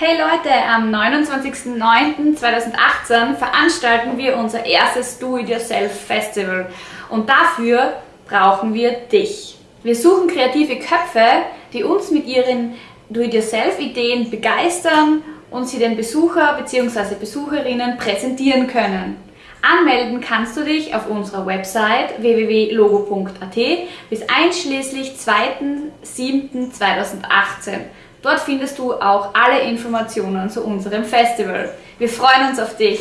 Hey Leute, am 29.09.2018 veranstalten wir unser erstes Do-It-Yourself-Festival und dafür brauchen wir dich. Wir suchen kreative Köpfe, die uns mit ihren Do-It-Yourself-Ideen begeistern und sie den Besucher bzw. Besucherinnen präsentieren können. Anmelden kannst du dich auf unserer Website www.logo.at bis einschließlich 2.7.2018. Dort findest du auch alle Informationen zu unserem Festival. Wir freuen uns auf dich!